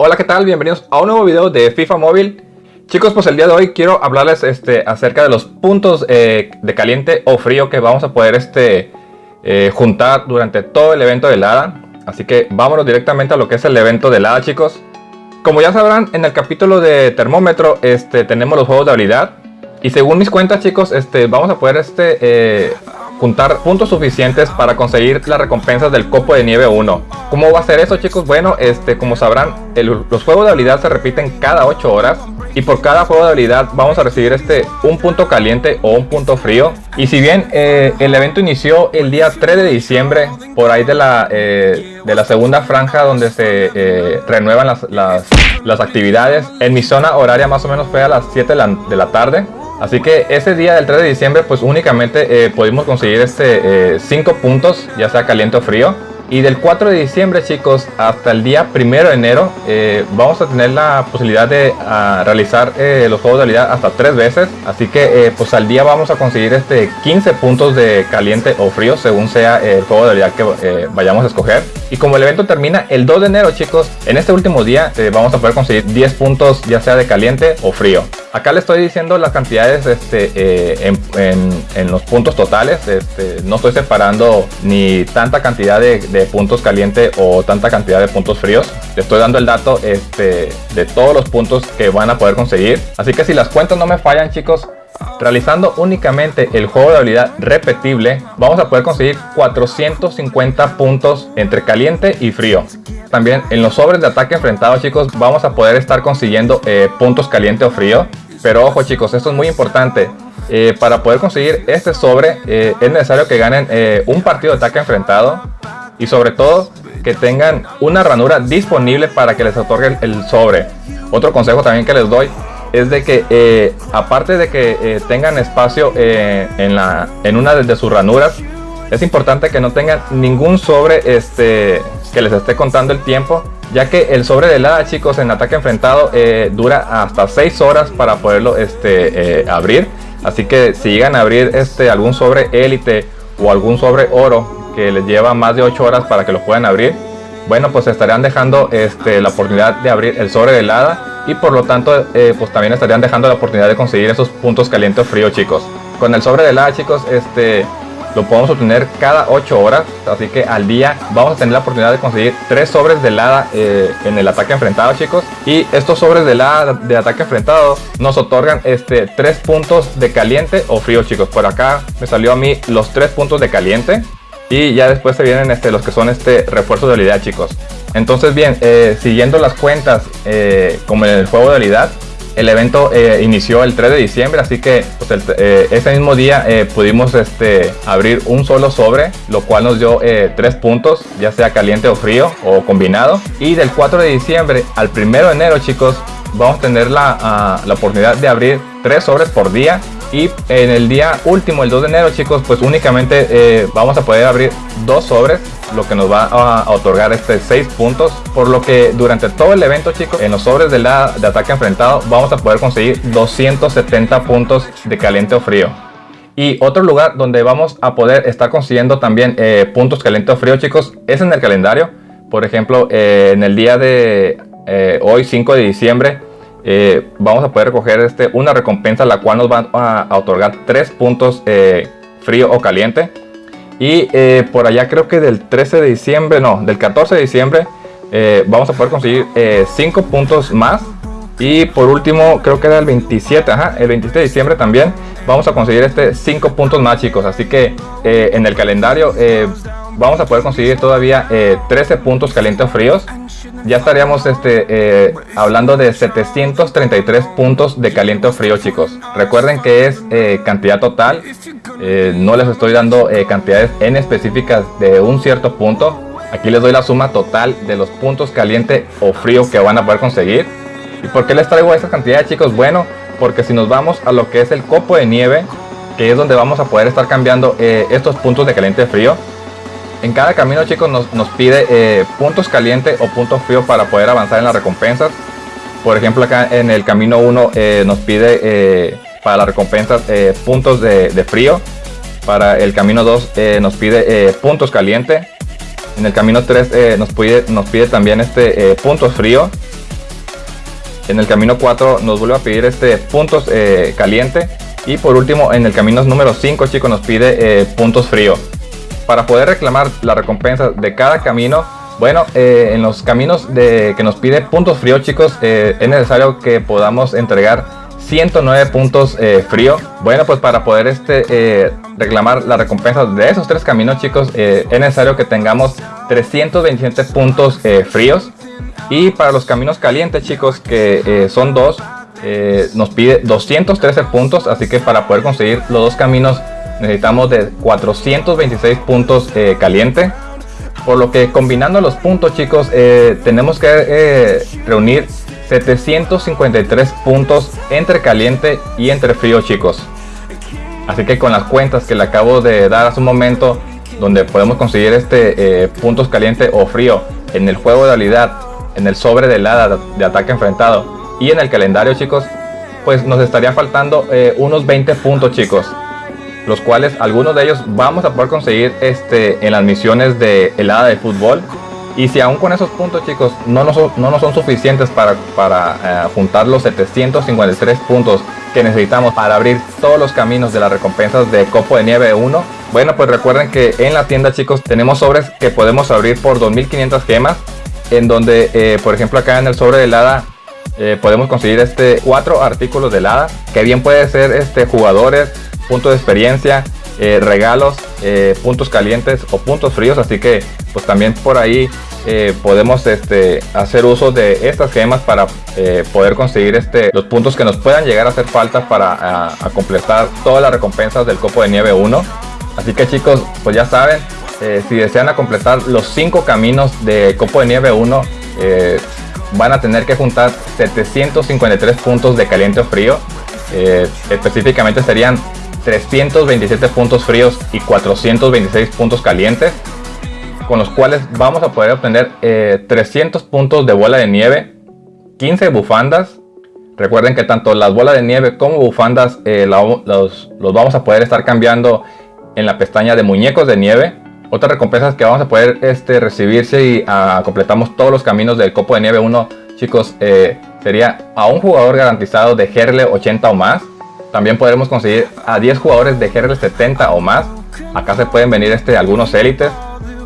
Hola, ¿qué tal? Bienvenidos a un nuevo video de FIFA Móvil. Chicos, pues el día de hoy quiero hablarles este, acerca de los puntos eh, de caliente o frío que vamos a poder este, eh, juntar durante todo el evento de helada. Así que vámonos directamente a lo que es el evento de helada, chicos. Como ya sabrán, en el capítulo de termómetro este, tenemos los juegos de habilidad. Y según mis cuentas, chicos, este, vamos a poder este, eh, juntar puntos suficientes para conseguir las recompensas del copo de nieve 1. ¿Cómo va a ser eso chicos? Bueno, este, como sabrán, los juegos de habilidad se repiten cada 8 horas y por cada juego de habilidad vamos a recibir este un punto caliente o un punto frío. Y si bien eh, el evento inició el día 3 de diciembre, por ahí de la, eh, de la segunda franja donde se eh, renuevan las, las, actividades, en mi zona horaria más o menos fue a las 7 de la, de la tarde. Así que ese día del 3 de diciembre pues únicamente eh, pudimos conseguir este 5 eh, puntos, ya sea caliente o frío. Y del 4 de diciembre chicos hasta el día 1 de enero eh, vamos a tener la posibilidad de ah, realizar eh, los juegos de habilidad hasta tres veces. Así que pues al día vamos a conseguir este 15 puntos de caliente o frío según sea el juego de habilidad que vayamos a escoger. Y como el evento termina el 2 de enero chicos, en este último día vamos a poder conseguir 10 puntos ya sea de caliente o frío. Acá le estoy diciendo las cantidades este, en, los puntos totales. Este, no estoy separando ni tanta cantidad de puntos caliente o tanta cantidad de puntos fríos. Le estoy dando el dato este, de todos los puntos que van a poder conseguir. Así que si las cuentas no me fallan chicos, Realizando únicamente el juego de habilidad repetible, vamos a poder conseguir 450 puntos entre caliente y frío. También en los sobres de ataque enfrentado chicos, vamos a poder estar consiguiendo eh, puntos caliente o frío. Pero ojo chicos, esto es muy importante. Eh, para poder conseguir este sobre eh, es necesario que ganen un partido de ataque enfrentado y sobre todo que tengan una ranura disponible para que les otorguen el sobre. Otro consejo también que les doy es de que aparte de que tengan espacio en, la, en una de sus ranuras, es importante que no tengan ningún sobre este, que les esté contando el tiempo, ya que el sobre de helada chicos en ataque enfrentado dura hasta 6 horas para poderlo este, abrir. Así que si llegan a abrir este, algún sobre élite o algún sobre oro que les lleva más de 8 horas para que lo puedan abrir, bueno, pues estarían dejando este, la oportunidad de abrir el sobre de helada y por lo tanto, eh, pues también estarían dejando la oportunidad de conseguir esos puntos calientes o fríos, chicos. Con el sobre de helada, chicos, este, lo podemos obtener cada 8 horas, así que al día vamos a tener la oportunidad de conseguir 3 sobres de helada eh, en el ataque enfrentado, chicos. Y estos sobres de helada de ataque enfrentado nos otorgan este 3 puntos de caliente o frío, chicos. Por acá me salió a mí los 3 puntos de caliente y ya después se vienen este, los que son este refuerzos de habilidad chicos. Entonces bien, eh, siguiendo las cuentas eh, como en el juego de habilidad, el evento eh, inició el 3 de diciembre, así que pues, ese mismo día pudimos este, abrir un solo sobre, lo cual nos dio 3 puntos, ya sea caliente o frío o combinado. Y del 4 de diciembre al 1 de enero chicos, vamos a tener la, ah, la oportunidad de abrir 3 sobres por día y en el día último, el 2 de enero, chicos, pues únicamente eh, vamos a poder abrir dos sobres, lo que nos va a, otorgar este 6 puntos. Por lo que durante todo el evento, chicos, en los sobres de, la, de ataque enfrentado, vamos a poder conseguir 270 puntos de caliente o frío. Y otro lugar donde vamos a poder estar consiguiendo también eh, puntos caliente o frío, chicos, es en el calendario. Por ejemplo, eh, en el día de hoy, 5 de diciembre, eh, vamos a poder recoger este, una recompensa la cual nos va a, otorgar 3 puntos eh, frío o caliente. Y eh, por allá creo que del 13 de diciembre, no, del 14 de diciembre vamos a poder conseguir 5 puntos más. Y por último, creo que era el 27, ajá, el 27 de diciembre también vamos a conseguir este 5 puntos más chicos. Así que en el calendario vamos a poder conseguir todavía 13 puntos calientes o fríos ya estaríamos este, eh, hablando de 733 puntos de caliente o frío, chicos. Recuerden que es eh, cantidad total. Eh, no les estoy dando cantidades en específicas de un cierto punto. Aquí les doy la suma total de los puntos caliente o frío que van a poder conseguir. ¿Y por qué les traigo esa cantidad, chicos? Bueno, porque si nos vamos a lo que es el copo de nieve, que es donde vamos a poder estar cambiando estos puntos de caliente frío, en cada camino chicos nos, pide eh, puntos caliente o puntos frío para poder avanzar en las recompensas. Por ejemplo acá en el camino 1 eh, nos pide eh, para las recompensas puntos de, frío. Para el camino 2 nos pide puntos caliente. En el camino 3 nos, pide, nos pide también este puntos frío. En el camino 4 nos vuelve a pedir este puntos eh, caliente. Y por último, en el camino número 5, chicos, nos pide eh, puntos frío. Para poder reclamar la recompensa de cada camino, bueno, eh, en los caminos de, que nos pide puntos frío, chicos, es necesario que podamos entregar 109 puntos frío. Bueno, pues para poder este, reclamar la recompensa de esos tres caminos, chicos, es necesario que tengamos 327 puntos fríos. Y para los caminos calientes, chicos, que eh, son dos, eh, nos pide 213 puntos. Así que para poder conseguir los dos caminos necesitamos de 426 puntos eh, caliente. Por lo que combinando los puntos, chicos, tenemos que reunir 753 puntos entre caliente y entre frío, chicos. Así que con las cuentas que le acabo de dar hace un momento, donde podemos conseguir este puntos caliente o frío en el juego de habilidad en el sobre de hada de ataque enfrentado. Y en el calendario chicos pues nos estaría faltando eh, unos 20 puntos chicos. Los cuales algunos de ellos vamos a poder conseguir este en las misiones de helada de fútbol. Y si aún con esos puntos chicos no nos, no son suficientes para, para eh, juntar los 753 puntos que necesitamos para abrir todos los caminos de las recompensas de Copo de Nieve 1 bueno pues recuerden que en la tienda chicos tenemos sobres que podemos abrir por 2500 gemas en donde, eh, por ejemplo, acá en el sobre de helada eh, podemos conseguir este cuatro artículos de helada, que bien puede ser este jugadores, puntos de experiencia, eh, regalos, puntos calientes o puntos fríos, así que pues también por ahí podemos este, hacer uso de estas gemas para poder conseguir este, los puntos que nos puedan llegar a hacer falta para completar todas las recompensas del copo de nieve 1. Así que chicos, pues ya saben, eh, si desean completar los 5 caminos de Copo de Nieve 1, eh, van a tener que juntar 753 puntos de caliente o frío. Eh, específicamente serían 327 puntos fríos y 426 puntos calientes, con los cuales vamos a poder obtener 300 puntos de bola de nieve, 15 bufandas. Recuerden que tanto las bolas de nieve como bufandas los, los vamos a poder estar cambiando en la pestaña de muñecos de nieve otras recompensas que vamos a poder este, recibir si ah, completamos todos los caminos del copo de nieve 1, chicos, eh, sería a un jugador garantizado de GRL 80 o más. También podremos conseguir a 10 jugadores de GRL 70 o más. Acá se pueden venir este, algunos élites.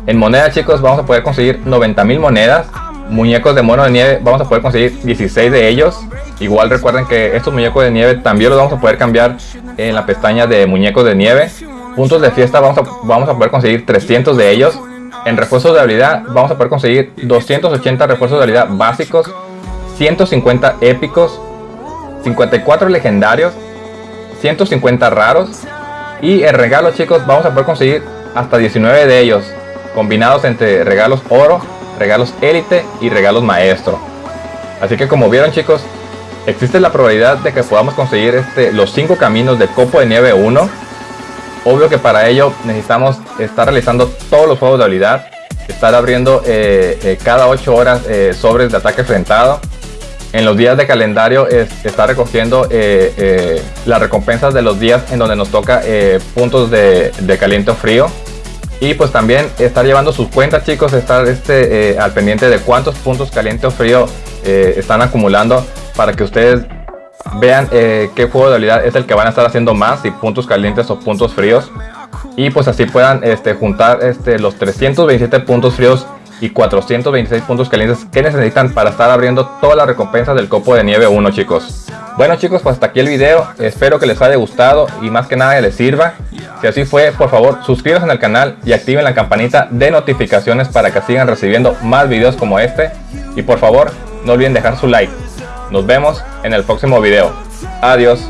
En moneda, chicos, vamos a poder conseguir 90.000 monedas. Muñecos de mono de nieve, vamos a poder conseguir 16 de ellos. Igual recuerden que estos muñecos de nieve también los vamos a poder cambiar en la pestaña de muñecos de nieve puntos de fiesta vamos a, vamos a poder conseguir 300 de ellos. En refuerzos de habilidad vamos a poder conseguir 280 refuerzos de habilidad básicos, 150 épicos, 54 legendarios, 150 raros. Y en regalo chicos vamos a poder conseguir hasta 19 de ellos, combinados entre regalos oro, regalos élite y regalos maestro. Así que como vieron chicos, existe la probabilidad de que podamos conseguir este, los 5 caminos de Copo de Nieve 1 Obvio que para ello necesitamos estar realizando todos los juegos de habilidad, estar abriendo eh, eh, cada 8 horas eh, sobres de ataque enfrentado. En los días de calendario es, estar recogiendo las recompensas de los días en donde nos toca puntos de, caliente o frío. Y pues también estar llevando sus cuentas chicos, estar este, al pendiente de cuántos puntos caliente o frío están acumulando para que ustedes vean eh, qué juego de habilidad es el que van a estar haciendo más, si puntos calientes o puntos fríos. Y pues así puedan este, juntar este, los 327 puntos fríos y 426 puntos calientes que necesitan para estar abriendo todas las recompensas del copo de nieve 1 chicos. Bueno chicos, pues hasta aquí el video, espero que les haya gustado y más que nada les sirva. Si así fue, por favor suscríbanse al canal y activen la campanita de notificaciones para que sigan recibiendo más videos como este. Y por favor, no olviden dejar su like. Nos vemos en el próximo video. Adiós.